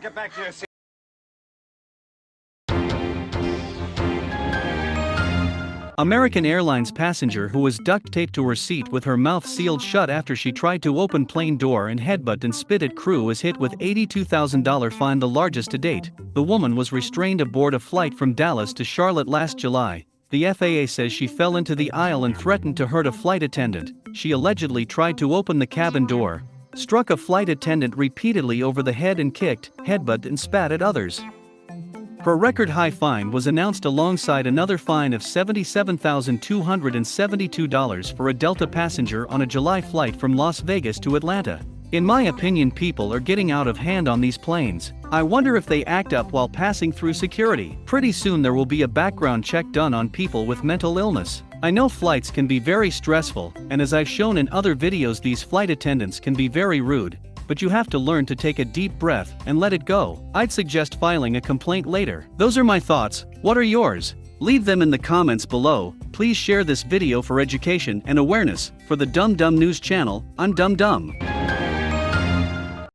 get back to your seat. American Airlines passenger who was duct taped to her seat with her mouth sealed shut after she tried to open plane door and headbutt and spit at crew is hit with $82,000 fine the largest to date. The woman was restrained aboard a flight from Dallas to Charlotte last July. The FAA says she fell into the aisle and threatened to hurt a flight attendant. She allegedly tried to open the cabin door, struck a flight attendant repeatedly over the head and kicked, headbutted and spat at others. Her record high fine was announced alongside another fine of $77,272 for a Delta passenger on a July flight from Las Vegas to Atlanta. In my opinion, people are getting out of hand on these planes. I wonder if they act up while passing through security. Pretty soon there will be a background check done on people with mental illness. I know flights can be very stressful, and as I've shown in other videos, these flight attendants can be very rude but you have to learn to take a deep breath and let it go. I'd suggest filing a complaint later. Those are my thoughts, what are yours? Leave them in the comments below, please share this video for education and awareness. For the Dumb Dumb News channel, I'm Dumb Dumb.